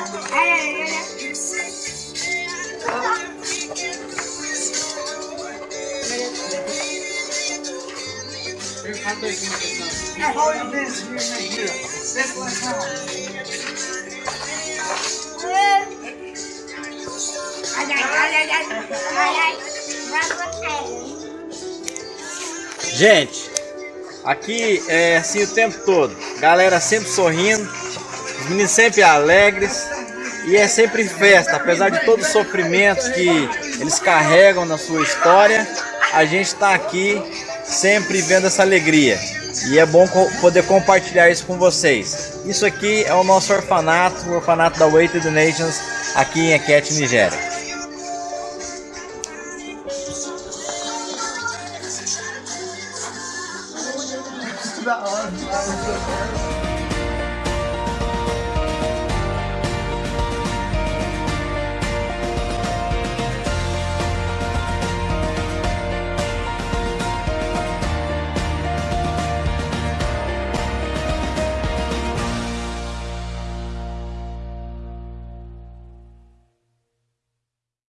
You're Gente, aqui é assim o tempo todo. Galera sempre sorrindo os meninos sempre alegres e é sempre festa. Apesar de todos os sofrimentos que eles carregam na sua história, a gente está aqui sempre vendo essa alegria. E é bom poder compartilhar isso com vocês. Isso aqui é o nosso orfanato, o orfanato da Way to the Nations, aqui em Ekete, Nigéria. da.